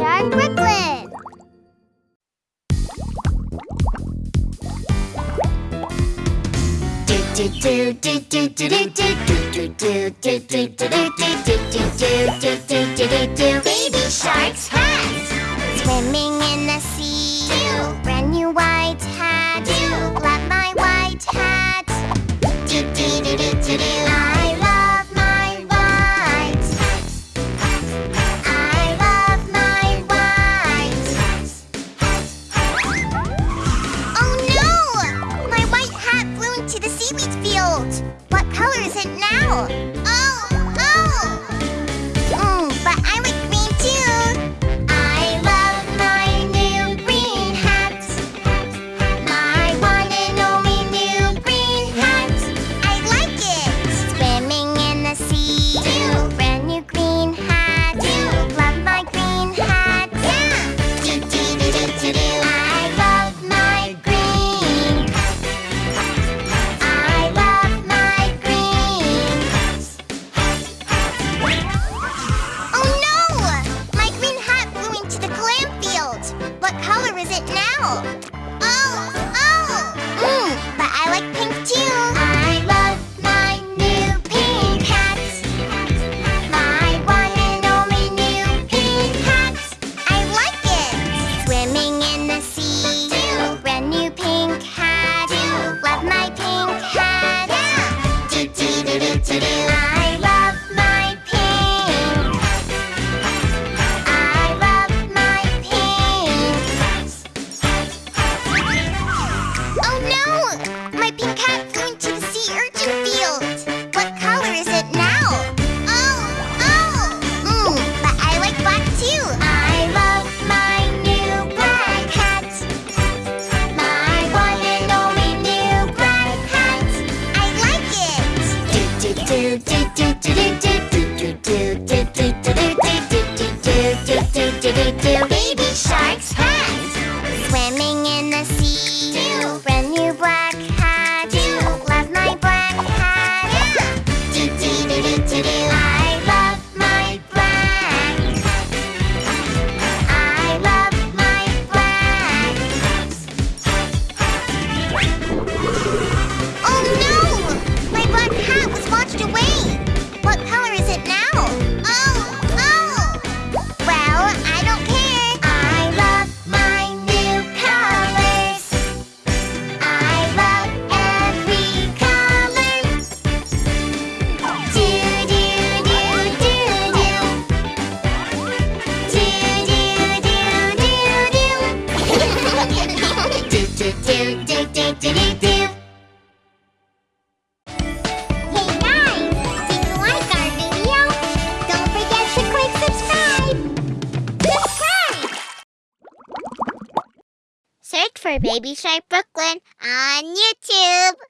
Jack Bricklin. do do do do do do do do do do do do do do do do do do the seaweed field. What color is it now? Hey guys, did you like our video? Don't forget to click subscribe. Subscribe. Search for Baby Shark Brooklyn on YouTube.